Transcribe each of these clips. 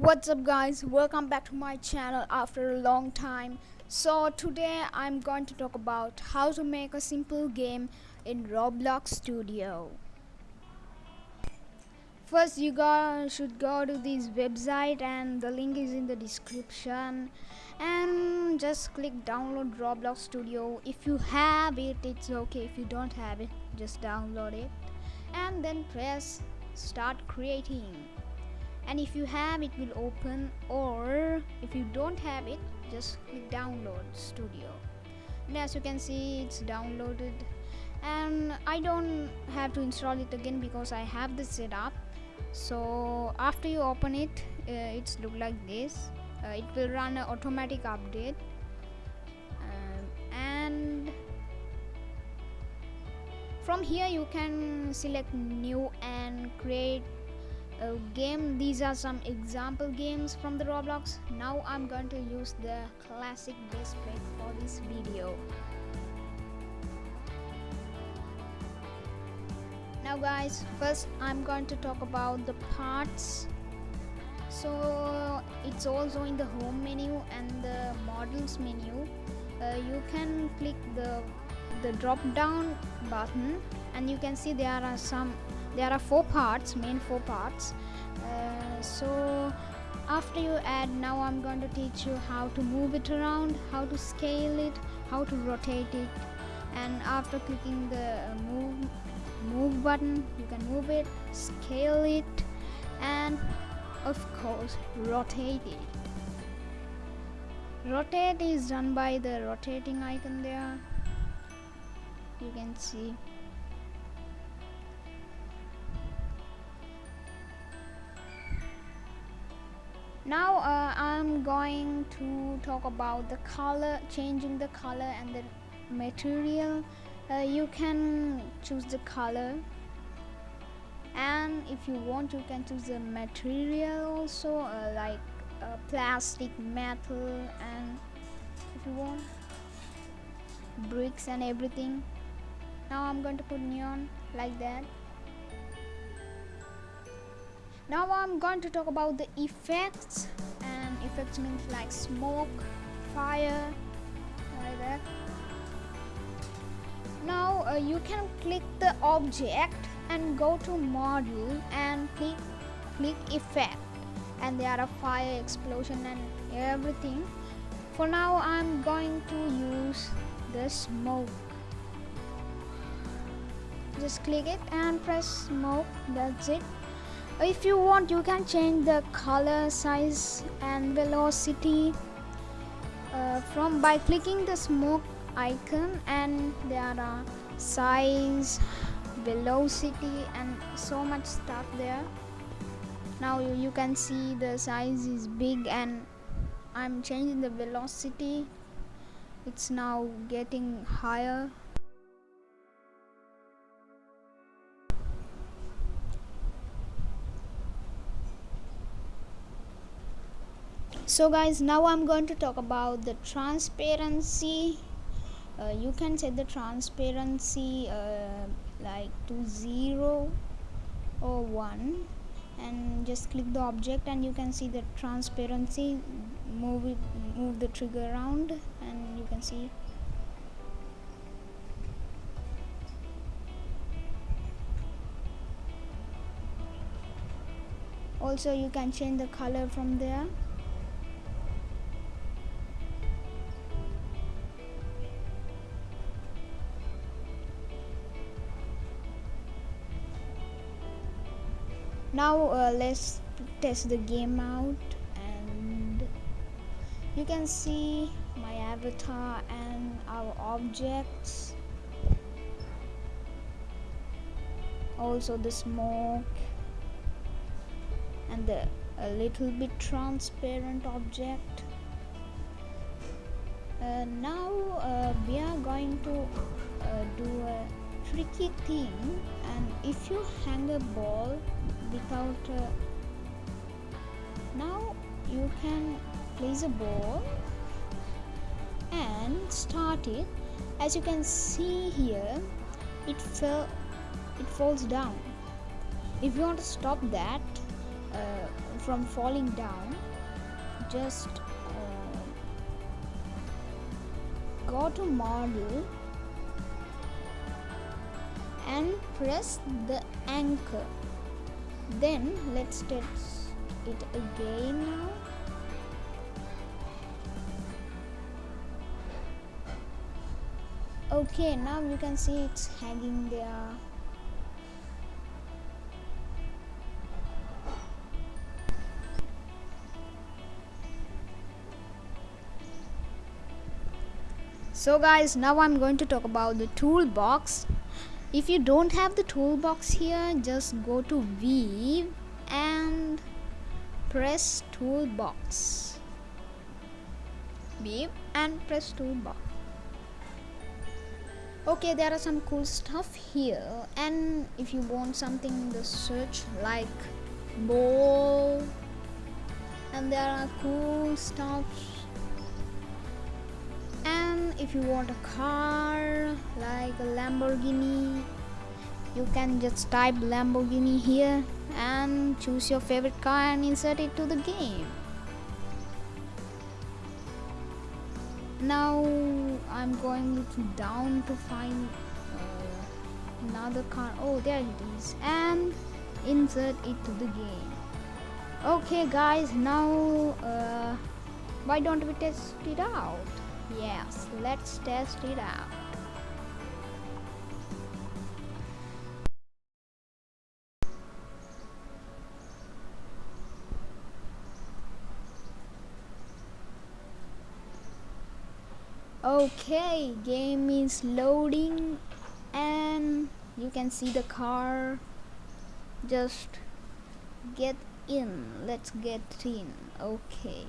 what's up guys? Welcome back to my channel after a long time. So today i'm going to talk about how to make a simple game in roblox studio. First you go should go to this website and the link is in the description. And just click download roblox studio. If you have it it's okay. If you don't have it just download it. And then press start creating and if you have it will open or if you don't have it just click download studio. And as you can see it's downloaded. And I don't have to install it again because I have the setup. So after you open it uh, it's look like this. Uh, it will run an automatic update. Um, and from here you can select new and create uh, game. These are some example games from the roblox. Now i'm going to use the classic base plate for this video. Now guys first i'm going to talk about the parts. So it's also in the home menu and the models menu. Uh, you can click the the drop down button and you can see there are some there are four parts main four parts. Uh, so after you add now I'm going to teach you how to move it around how to scale it how to rotate it. And after clicking the move move button you can move it scale it and of course rotate it. Rotate is done by the rotating icon there. You can see now uh, I'm going to talk about the color changing the color and the material. Uh, you can choose the color. And if you want you can choose the material also uh, like uh, plastic metal and if you want bricks and everything. Now I'm going to put neon like that now I'm going to talk about the effects and effects means like smoke fire like that now uh, you can click the object and go to model and click click effect. And there are a fire explosion and everything. For now I'm going to use the smoke. Just click it and press smoke. That's it if you want you can change the color size and velocity uh, from by clicking the smoke icon and there are size velocity and so much stuff there. Now you, you can see the size is big and I'm changing the velocity. It's now getting higher so guys now i'm going to talk about the transparency. Uh, you can set the transparency uh, like to 0 or 1 and just click the object and you can see the transparency. Move it move the trigger around and you can see. Also you can change the color from there now uh, let's test the game out and you can see my avatar and our objects. Also the smoke and the a little bit transparent object. Uh, now uh, we are going to uh, do a tricky thing and if you hang a ball without uh, now you can place a ball and start it. As you can see here it fell it falls down. If you want to stop that uh, from falling down just uh, go to model and press the anchor then let's test it again now. Okay now you can see it's hanging there. So guys now i'm going to talk about the toolbox if you don't have the toolbox here just go to view and press toolbox. View and press toolbox. Okay there are some cool stuff here. And if you want something in the search like ball and there are cool stuff if you want a car like a Lamborghini you can just type Lamborghini here and choose your favorite car and insert it to the game. Now I'm going down to find uh, another car. Oh there it is. And insert it to the game. Okay guys now uh, why don't we test it out yes let's test it out. Okay game is loading and you can see the car. Just get in. Let's get in. Okay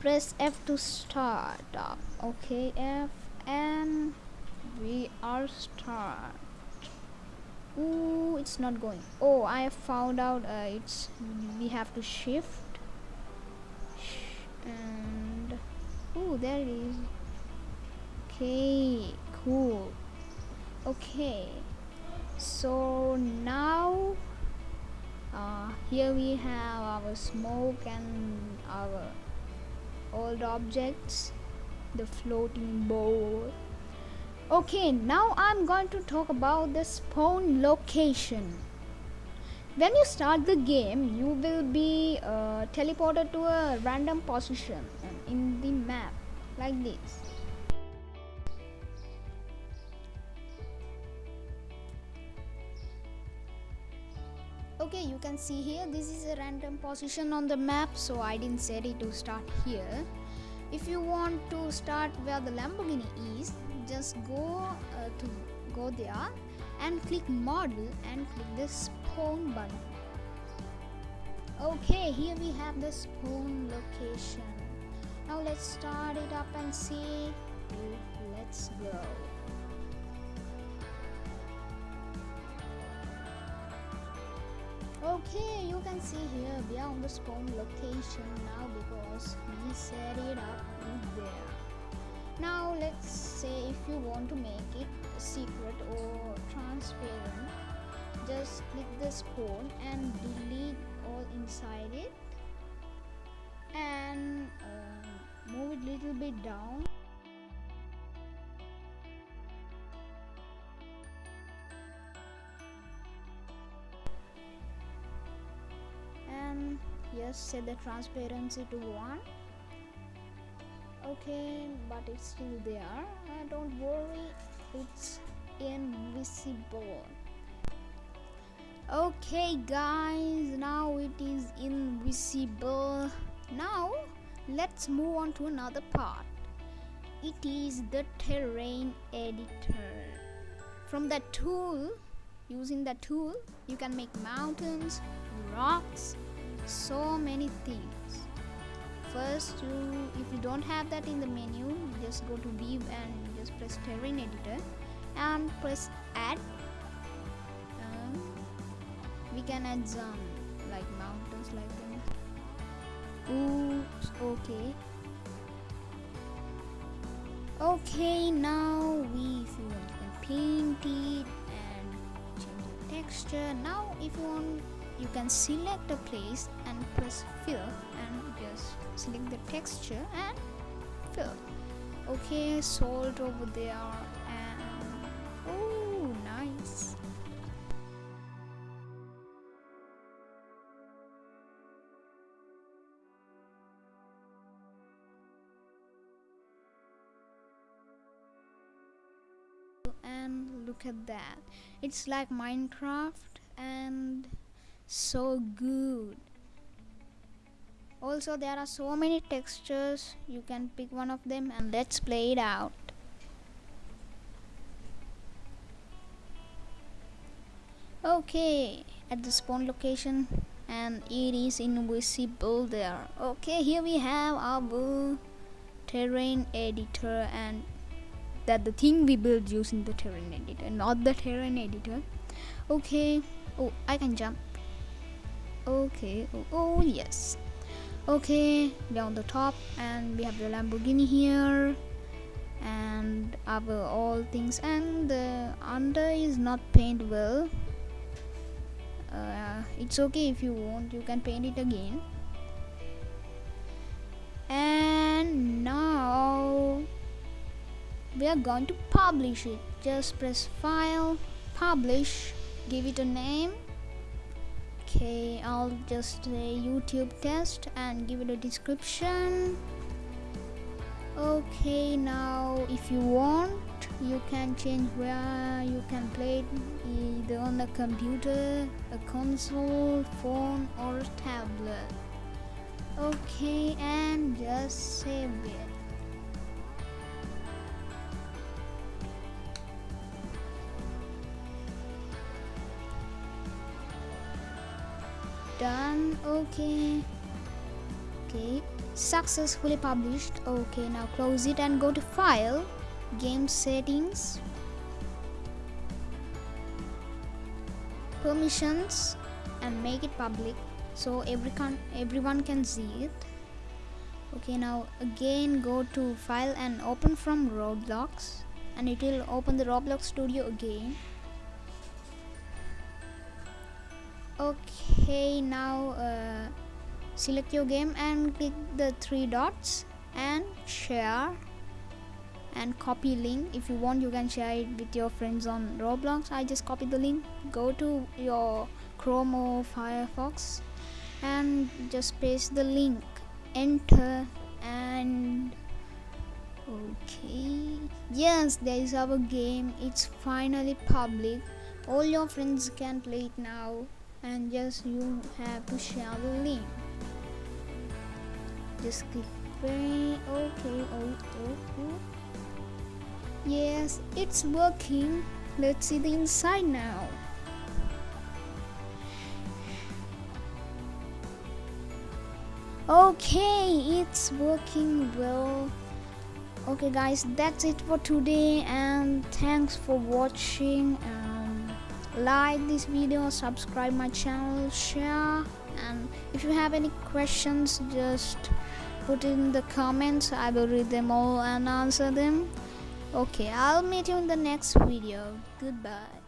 press F to start up. Okay F and we are start. Ooh, it's not going. Oh I found out uh, it's we have to shift. And oh there it is. Okay cool. Okay so now uh, here we have our smoke and our old objects the floating bowl. Okay now I'm going to talk about the spawn location. When you start the game you will be uh, teleported to a random position in the map like this okay you can see here this is a random position on the map so I didn't set it to start here. If you want to start where the Lamborghini is just go uh, to go there and click model and click the spawn button. Okay here we have the spawn location. Now let's start it up and see. Let's go okay you can see here we are on the spawn location now because we set it up there. Now let's say if you want to make it secret or transparent just click the spawn and delete all inside it. And uh, move it little bit down just set the transparency to 1 okay but it's still there. Uh, don't worry it's invisible. Okay guys now it is invisible. Now let's move on to another part. It is the terrain editor. From that tool using that tool you can make mountains rocks so many things. First you if you don't have that in the menu just go to view and just press terrain editor and press add. Um, we can add some like mountains like that. Oops okay. Okay now we if you want can paint it and change the texture. Now if you want you can select a place and press fill and just select the texture and fill. Okay salt over there and oh nice. And look at that. It's like minecraft and so good. Also there are so many textures. You can pick one of them and let's play it out. Okay at the spawn location and it is invisible there. Okay here we have our terrain editor and that the thing we build using the terrain editor not the terrain editor. Okay oh i can jump okay oh, oh yes. Okay down the top and we have the lamborghini here and our all things and the under is not painted well. Uh, it's okay if you want you can paint it again. And now we are going to publish it. Just press file publish give it a name okay I'll just say YouTube test and give it a description. Okay now if you want you can change where you can play it either on a computer a console phone or a tablet. Okay and just save it done okay. Okay successfully published okay now close it and go to file game settings. Permissions and make it public so everyone everyone can see it. Okay now again go to file and open from roblox and it will open the roblox studio again okay now uh, select your game and click the three dots and share and copy link. If you want you can share it with your friends on roblox. I just copy the link. Go to your chrome or firefox and just paste the link. Enter and okay. Yes there is our game. It's finally public. All your friends can play it now and just you have to share the link. Just click play okay oh, oh, oh. yes it's working. Let's see the inside now. Okay it's working well. Okay guys that's it for today and thanks for watching like this video subscribe my channel share and if you have any questions just put in the comments. I will read them all and answer them. Okay i'll meet you in the next video. Goodbye